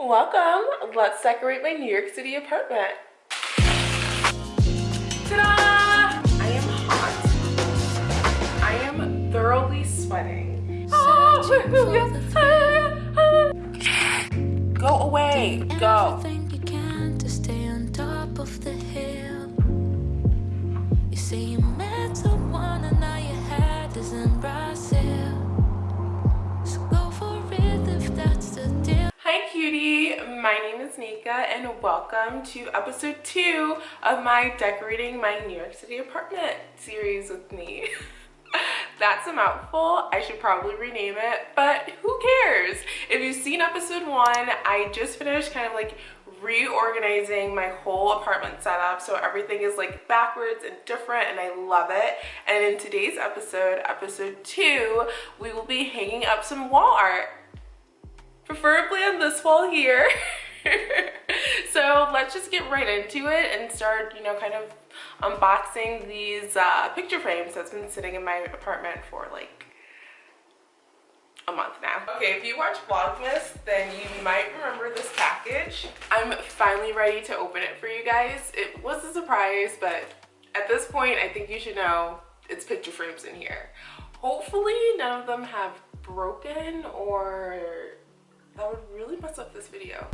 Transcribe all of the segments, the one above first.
Welcome. Let's decorate my New York City apartment. Ta-da! I am hot. I am thoroughly sweating. Ah, ah, ah. Go away. Go. My name is Nika and welcome to episode two of my decorating my New York City apartment series with me. That's a mouthful. I should probably rename it, but who cares? If you've seen episode one, I just finished kind of like reorganizing my whole apartment setup so everything is like backwards and different and I love it and in today's episode episode two we will be hanging up some wall art preferably on this wall here so let's just get right into it and start you know kind of unboxing these uh, picture frames that's been sitting in my apartment for like a month now. Okay, if you watch Vlogmas, then you might remember this package. I'm finally ready to open it for you guys. It was a surprise, but at this point, I think you should know it's picture frames in here. Hopefully none of them have broken or that would really mess up this video.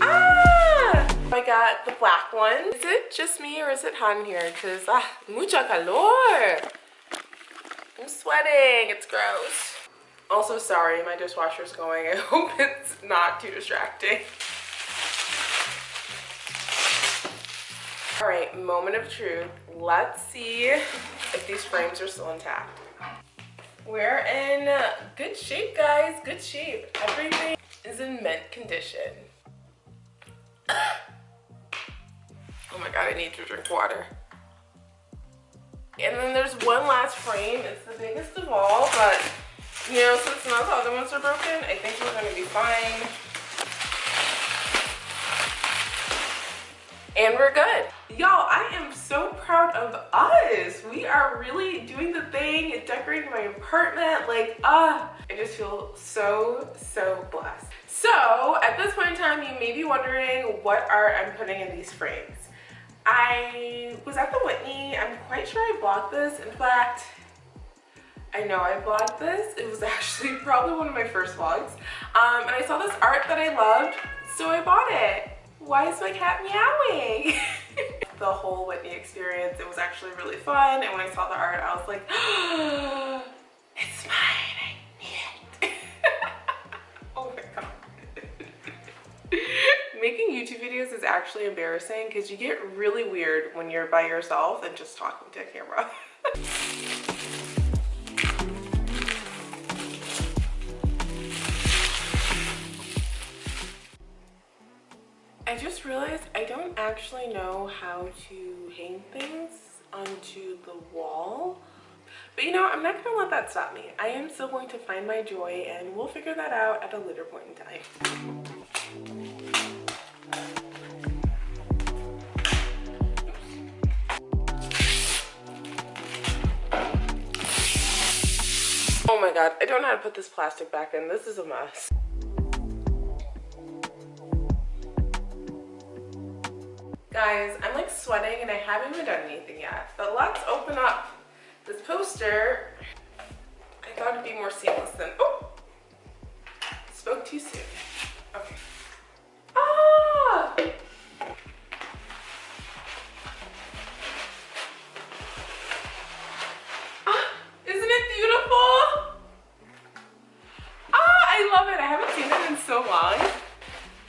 Ah! I got the black one. Is it just me or is it hot in here? Because, ah, mucha calor. I'm sweating. It's gross. Also, sorry, my dishwasher's going. I hope it's not too distracting. All right, moment of truth. Let's see if these frames are still intact. We're in good shape, guys. Good shape. Everything is in mint condition. Oh my god, I need to drink water. And then there's one last frame. It's the biggest of all, but you know, since none of the other ones are broken, I think we're gonna be fine. And we're good. Y'all, I am so proud of us. We are really doing the thing, decorating my apartment. Like, ah, uh, I just feel so, so blessed. So, at this point in time, you may be wondering what art I'm putting in these frames. I was at the Whitney. I'm quite sure I vlogged this. In fact, I know I vlogged this. It was actually probably one of my first vlogs. Um, and I saw this art that I loved, so I bought it. Why is my cat meowing? the whole Whitney experience, it was actually really fun. And when I saw the art, I was like, it's mine. I need it. oh my God. Making YouTube videos is actually embarrassing because you get really weird when you're by yourself and just talking to a camera. I just realized I don't actually know how to hang things onto the wall. But you know, I'm not going to let that stop me. I am still going to find my joy and we'll figure that out at a later point in time. Oh my god, I don't know how to put this plastic back in. This is a mess. Guys, I'm like sweating and I haven't even done anything yet. But let's open up this poster. I thought it'd be more seamless than, oh, spoke too soon. Okay. Ah! Ah! Isn't it beautiful? Ah, I love it. I haven't seen it in so long.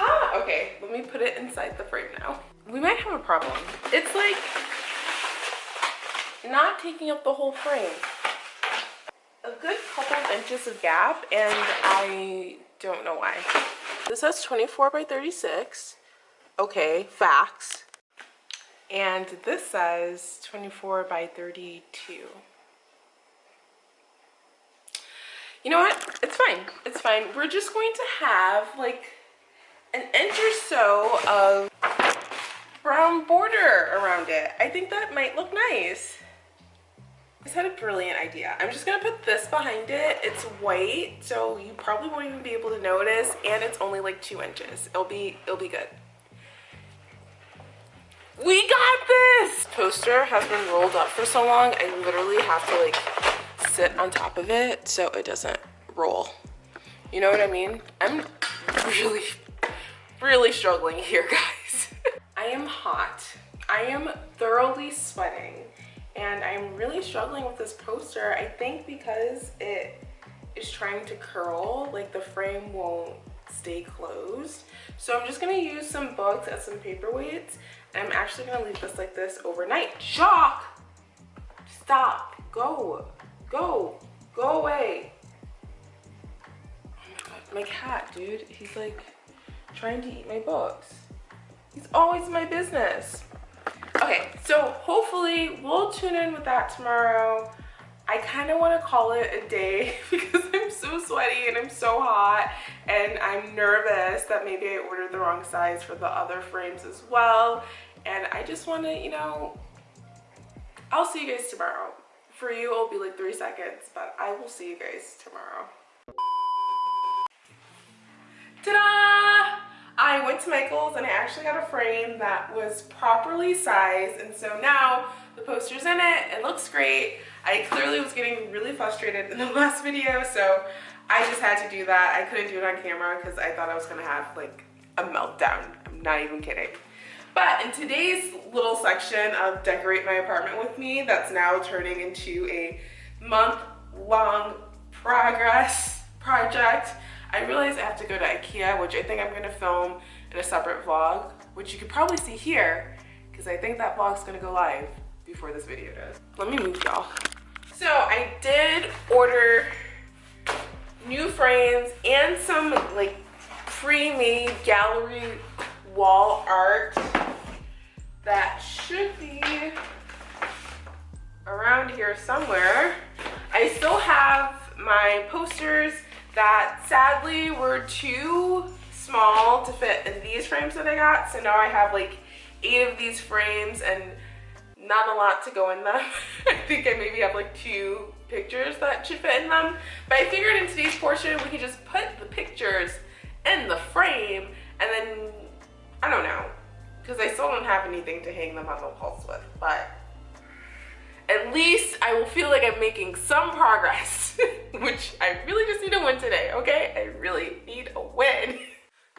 Ah, okay, let me put it inside the frame now. We might have a problem. It's like not taking up the whole frame. A good couple of inches of gap and I don't know why. This says 24 by 36. Okay, facts. And this says 24 by 32. you know what? It's fine. It's fine. We're just going to have like an inch or so of it. I think that might look nice. Just had a brilliant idea. I'm just gonna put this behind it. It's white, so you probably won't even be able to notice, and it's only like two inches. It'll be, it'll be good. We got this! Poster has been rolled up for so long, I literally have to like sit on top of it so it doesn't roll. You know what I mean? I'm really, really struggling here, guys. Hot. I am thoroughly sweating and I'm really struggling with this poster. I think because it is trying to curl, like the frame won't stay closed. So I'm just gonna use some books as some paperweights I'm actually gonna leave this like this overnight. Jock! Stop. Go. Go. Go away. Oh my god. My cat, dude. He's like trying to eat my books. He's always my business. Okay, so hopefully we'll tune in with that tomorrow. I kind of want to call it a day because I'm so sweaty and I'm so hot and I'm nervous that maybe I ordered the wrong size for the other frames as well and I just want to, you know, I'll see you guys tomorrow. For you, it'll be like three seconds, but I will see you guys tomorrow. Ta-da! I went to Michael's and I actually got a frame that was properly sized and so now the poster's in it, it looks great. I clearly was getting really frustrated in the last video so I just had to do that. I couldn't do it on camera because I thought I was gonna have like a meltdown. I'm not even kidding. But in today's little section of Decorate My Apartment With Me, that's now turning into a month-long progress project, I realized I have to go to Ikea, which I think I'm gonna film in a separate vlog, which you could probably see here, because I think that vlog's gonna go live before this video does. Let me move y'all. So I did order new frames and some like pre-made gallery wall art that should be around here somewhere. I still have my posters that sadly were too small to fit in these frames that I got. So now I have like eight of these frames and not a lot to go in them. I think I maybe have like two pictures that should fit in them. But I figured in today's portion, we could just put the pictures in the frame and then, I don't know, because I still don't have anything to hang them on the walls with, but at least I will feel like I'm making some progress, which I really just need to win today, okay? I really need a win.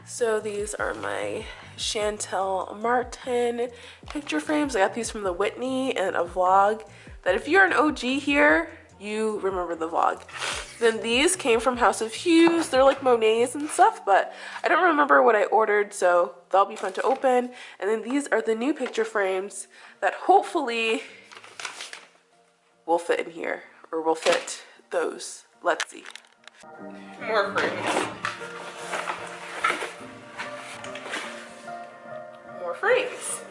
So these are my Shantell Martin picture frames. I got these from the Whitney and a vlog that if you're an OG here, you remember the vlog. Then these came from House of Hughes. They're like Monets and stuff, but I don't remember what I ordered, so that'll be fun to open. And then these are the new picture frames that hopefully will fit in here, or will fit those. Let's see. More frames. More frames.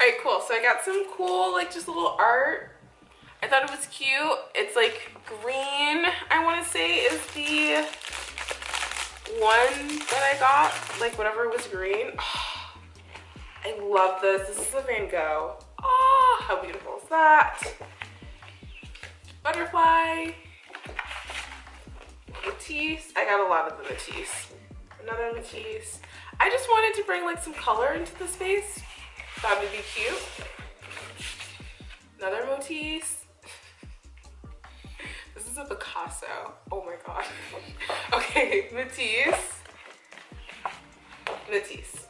Alright, cool. So I got some cool, like, just little art. I thought it was cute. It's, like, green, I want to say, is the one that I got. Like, whatever was green. Oh, I love this. This is a Van Gogh. Ah, oh, how beautiful is that? Butterfly. Matisse. I got a lot of the Matisse. Another Matisse. I just wanted to bring, like, some color into the space Thought would be cute. Another Matisse. This is a Picasso. Oh my god. okay, Matisse. Matisse.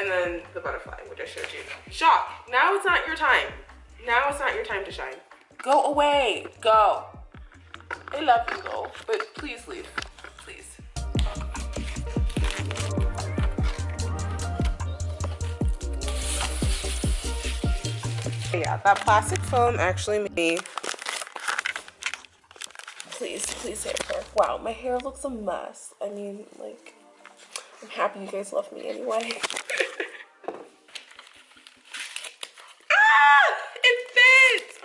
And then the butterfly, which I showed you. Shock. Now it's not your time. Now it's not your time to shine. Go away. Go. I love you though, but please leave. Please. Yeah, that plastic foam actually made please, please hair care. Wow, my hair looks a mess. I mean, like, I'm happy you guys love me anyway.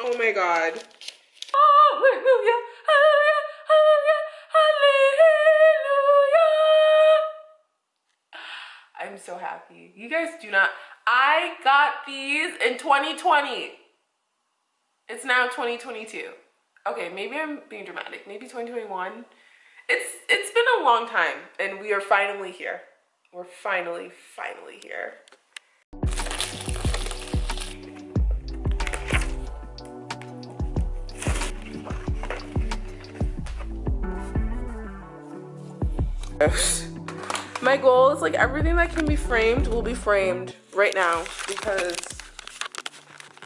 Oh my God. Hallelujah, hallelujah, hallelujah, I'm so happy. You guys do not. I got these in 2020. It's now 2022. Okay, maybe I'm being dramatic. Maybe 2021. It's It's been a long time and we are finally here. We're finally, finally here. My goal is like everything that can be framed will be framed right now because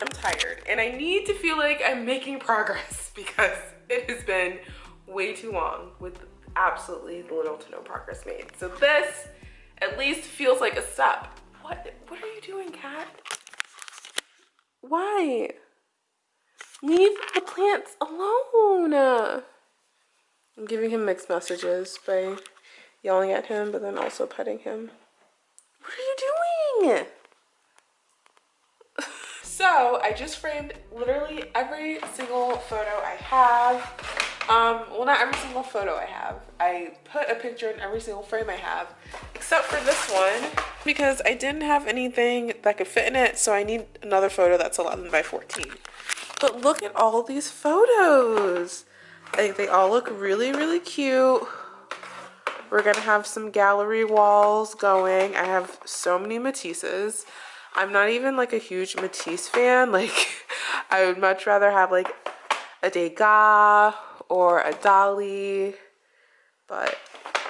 I'm tired and I need to feel like I'm making progress because it has been way too long with absolutely little to no progress made. So this at least feels like a step. What, what are you doing, cat? Why? Leave the plants alone. I'm giving him mixed messages by yelling at him, but then also petting him. What are you doing? so I just framed literally every single photo I have. Um, well, not every single photo I have. I put a picture in every single frame I have, except for this one, because I didn't have anything that could fit in it, so I need another photo that's 11 by 14. But look at all these photos. Like, they all look really, really cute. We're gonna have some gallery walls going. I have so many Matisses. I'm not even like a huge Matisse fan. Like I would much rather have like a Degas or a Dali. But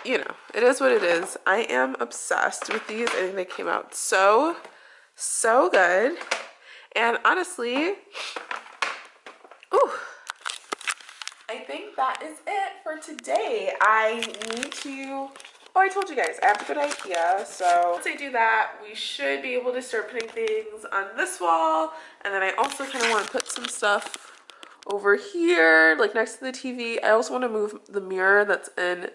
you know, it is what it is. I am obsessed with these. I think they came out so, so good. And honestly, ooh, I think that is it for today. I need to, oh, I told you guys, I have a good idea. So once I do that, we should be able to start putting things on this wall. And then I also kind of want to put some stuff over here, like next to the TV. I also want to move the mirror that's in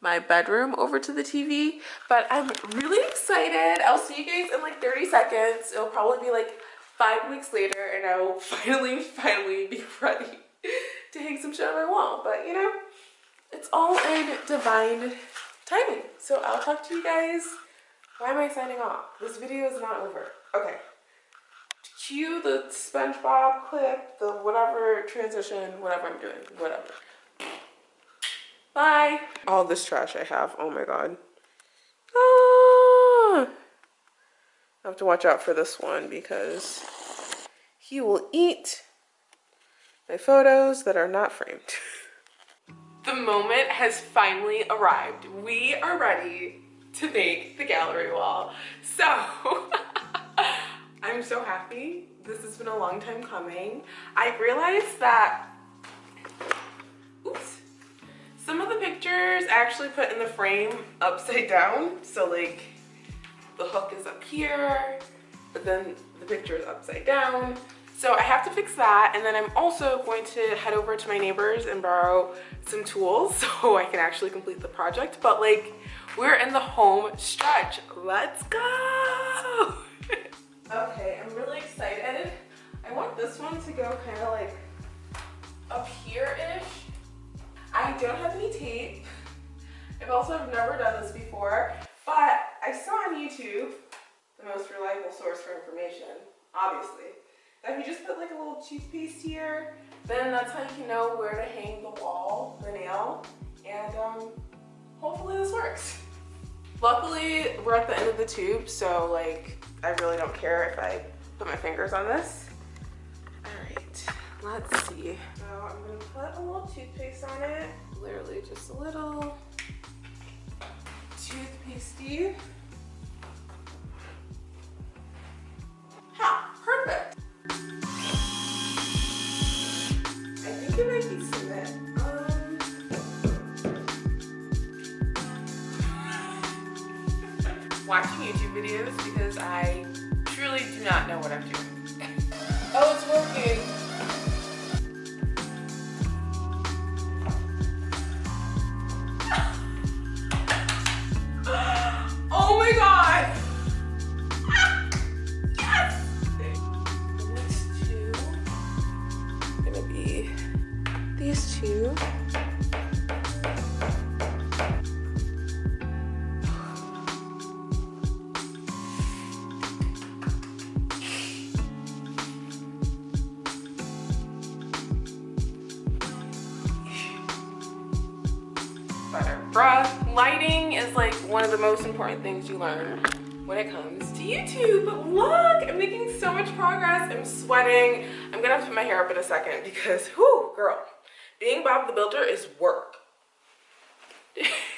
my bedroom over to the TV. But I'm really excited. I'll see you guys in like 30 seconds. It'll probably be like five weeks later and I will finally, finally be ready to hang some shit on my wall. But you know, it's all in divine timing. So I'll talk to you guys. Why am I signing off? This video is not over. Okay. Cue the SpongeBob clip, the whatever transition, whatever I'm doing, whatever. Bye. All this trash I have, oh my god. Ah! I have to watch out for this one because he will eat my photos that are not framed. the moment has finally arrived. We are ready to make the gallery wall. So, I'm so happy. This has been a long time coming. I realized that, oops, some of the pictures I actually put in the frame upside down. So like the hook is up here, but then the picture is upside down. So I have to fix that and then I'm also going to head over to my neighbors and borrow some tools so I can actually complete the project. But like we're in the home stretch. Let's go! okay, I'm really excited. I want this one to go kind of like up here-ish. I don't have any tape. I've also never done this before, but I saw on YouTube, the most reliable source for information, obviously, if you just put like a little toothpaste here, then that's how you can know where to hang the wall, the nail, and um, hopefully this works. Luckily, we're at the end of the tube, so like, I really don't care if I put my fingers on this. All right, let's see. So I'm gonna put a little toothpaste on it, literally just a little toothpastey. Videos because I truly do not know what I'm doing. One of the most important things you learn when it comes to YouTube. Look, I'm making so much progress. I'm sweating. I'm gonna have to put my hair up in a second because, whoo, girl, being Bob the Builder is work.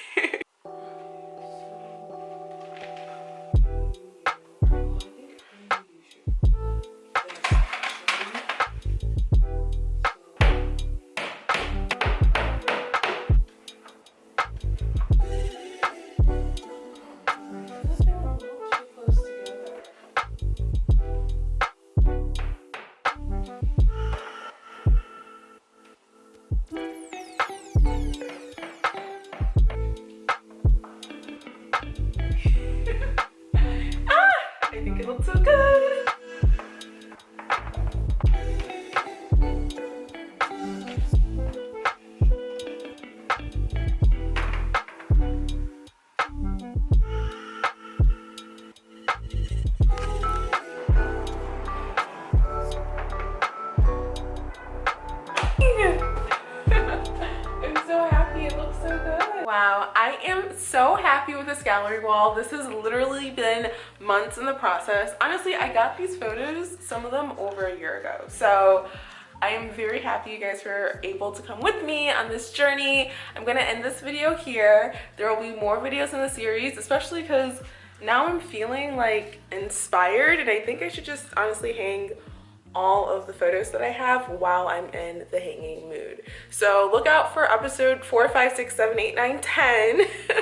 I am so happy with this gallery wall. This has literally been months in the process. Honestly, I got these photos, some of them over a year ago. So I am very happy you guys were able to come with me on this journey. I'm gonna end this video here. There will be more videos in the series, especially because now I'm feeling like inspired and I think I should just honestly hang all of the photos that I have while I'm in the hanging mood. So look out for episode 4, 5, 6, 7, 8, 9, 10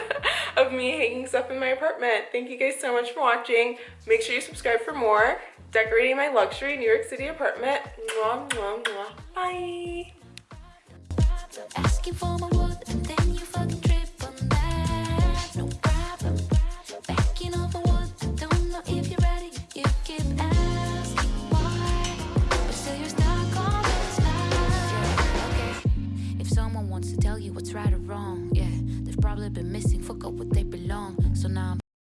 of me hanging stuff in my apartment. Thank you guys so much for watching. Make sure you subscribe for more. Decorating my luxury New York City apartment. Mwah, mwah, mwah. Bye. What's right or wrong. Yeah, they've probably been missing, fuck up what they belong. So now I'm